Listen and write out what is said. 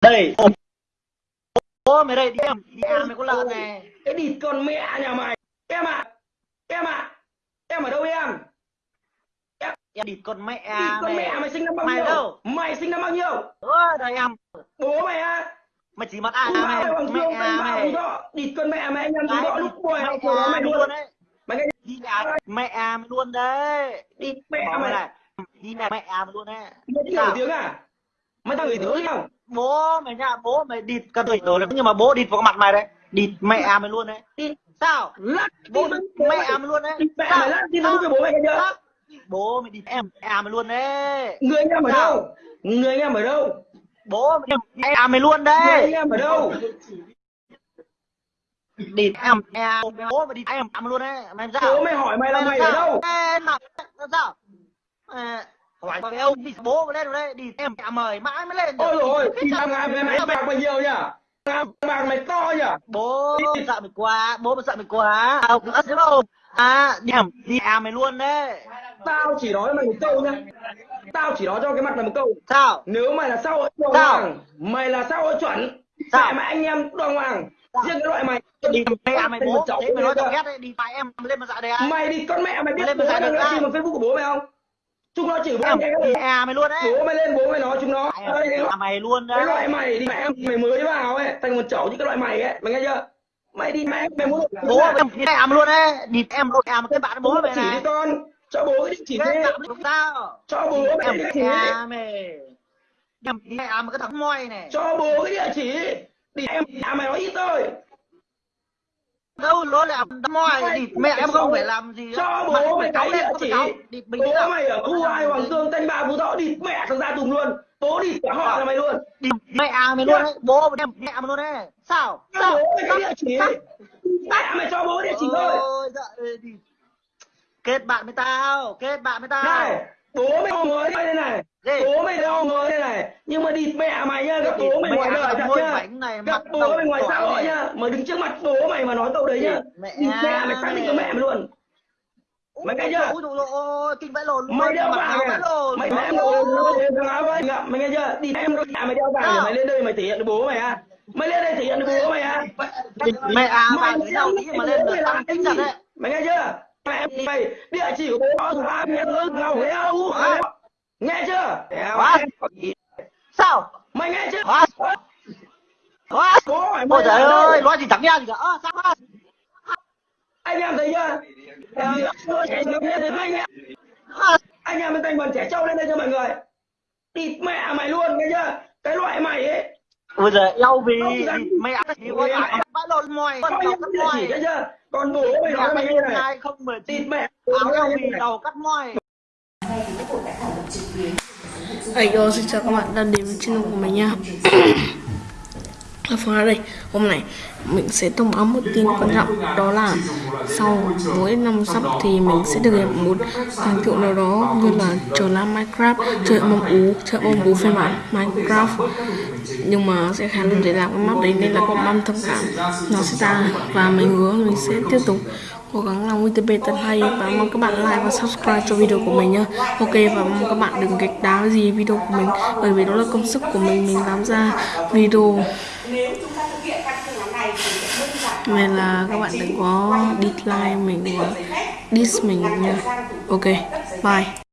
đây. Bố mày đây đi em. Đi à mày có lợn này. Cái địt con mẹ nhà mày. Em à em à em ở đâu em? Em địt con mẹ địt con mẹ mày sinh năm bao mày nhiêu? đâu? Mày sinh năm bao nhiêu? Ơ đây em. Bố mày á. Mày chỉ mặt à Bố mày. mày mẹ à mày. địt con mẹ mày anh em Đấy, đó lúc mẹ học của à mày mày luôn. đấy mày nghe đi à mẹ à mày luôn đấy. Địt mẹ mày mày. này. Đi mẹ mẹ à mày luôn đấy mày tiếng à? Mày ta gửi tiếng không bố mày nha bố mày địt cần tuổi rồi nhưng mà bố địt vào mặt mày đấy. Địt mẹ à mày luôn đấy. sao? Lát bố mẹ à mày luôn đấy. Sao? lát đi Sao? với bố mày Sao? bố mày địt em à mày luôn đấy. Người anh em ở Sao? đâu? Người anh em ở đâu? Bố mày em à mày luôn người anh đấy em ở đâu? Địt em à bố mày địt em à mày luôn đấy. Mày sao bố mày hỏi mày là mày ở đâu? Mà sao? À, hỏi mày ông đi bố lên rồi đây đi em à mời mãi mới lên. Ôi rồi. Cái thằng thằng ngà mày. bạc bao nhiêu nhỉ? Ngà bạc mày to nhỉ? Bố sợ mày quá bố mày sợ mày quá. À, ớt đúng không? À đi em đi à mày luôn đấy. Tao chỉ nói mày một câu nhá. Tao chỉ nói cho cái mặt mày một câu. Sao? Nếu mày là xã hội đàng Sao? hoàng mày là xã hội chuẩn Sao? mẹ mà anh em đàng hoàng Sao? riêng cái loại mày. Đi mẹ mày bố. cháu mày nói tao ghét đấy đi phải em lên mà dạy đây ai mày đi con mẹ mày biết Lên mà dạy được bằng facebook của bố mày không chúng nó chỉ bố em mày đi à mày luôn đấy. Bố mày lên bố mày nói chúng nó. Em Ê, à mày luôn cái loại đấy mày đi mẹ em mày mới vào ấy thành một chậu như cái loại mày ấy mày nghe chưa? Mày đi mẹ mày muốn bố em đi à mày luôn đấy. Đi em à mà cái bạn bố mày chỉ đi con cho bố cái địa chỉ sao cho bố cái em địa chỉ. À mày. Em đi à mà cái thằng moi này. Cho bố cái địa chỉ. Đi em à mày nói ít thôi đâu nó là moi thì mẹ em không phải làm gì cho bố mày cái cáu địa chỉ đi bình bố mày ở khu hai hoàng dương thanh ba phú thọ đi. Mẹ thằng ra tùng luôn. Bố đi cả họ là mày luôn. Đi mẹ à mày luôn đấy. Bố em mẹ mày luôn đấy. Sao? Sao bố mày cái địa chỉ mẹ mày cho bố địa chỉ thôi. Kết bạn với tao. Kết bạn với tao. Này bố mày mới đây này Gì? bố mày đâu mới đây này nhưng mà địt mẹ mày nhá gặp bố mày Mẹ ngoài đời mày thật nhá. này, gặp bố mày ngoài xã hội nhá. Mà đứng trước mặt bố mày mà nói câu đấy nhá. Mẹ mẹ mày xác định cho mẹ mày luôn. Mày nghe chưa? Kinh vãi lồn mày đeo vàng à? mày thằng áo vậy mày nghe chưa? Đi em nhà mày đeo vàng để mày lên đây mày thể hiện được bố mày à? Mày lên đây thể hiện được bố mày à? Mẹ à, mày đâu mà lên được tăng tính thật đấy. mày nghe chưa? Mẹ mày địa chỉ của bố thủ ba nghe ước ngầu heo nghe chưa? Quá. Sao? mày nghe chưa? Bố hỏi Ôi trời ơi, nói gì chẳng nghe gì cả. Ơ, sao? quá? anh em thấy chưa? Anh em. Mình thành phần trẻ trâu lên đây cho mọi người. Địt mẹ mày luôn nghe chưa? Cái loại mày ấy. Ôi giời, eo vì mẹ thì có những cắt địa chỉ ngoài. nghe chưa còn bố mày nói mày nghe này. không mười chín. mẹ áo eo vì đầu cắt ngoài. Ayo, xin chào các bạn đã đến với channel của mình nha. Ở phần ở đây, hôm nay mình sẽ thông báo một tin quan trọng Đó là sau mỗi năm sắp thì mình sẽ được nhận một thành tựu nào đó Như là trở lại Minecraft, chơi mong ú, chơi mong ú phiên bản Minecraft. Nhưng mà sẽ khá lớn để làm cái map đấy nên là các bạn thông cảm. Nó sẽ ra và mình hứa mình sẽ tiếp tục cố gắng làm VTP thật hay và mong các bạn like và subscribe cho video của mình nhá. Ok, và mong các bạn đừng gạch đá gì video của mình, bởi vì đó là công sức của mình mình làm ra video. Nên là các bạn đừng có dislike mình và diss mình nha ok, bye.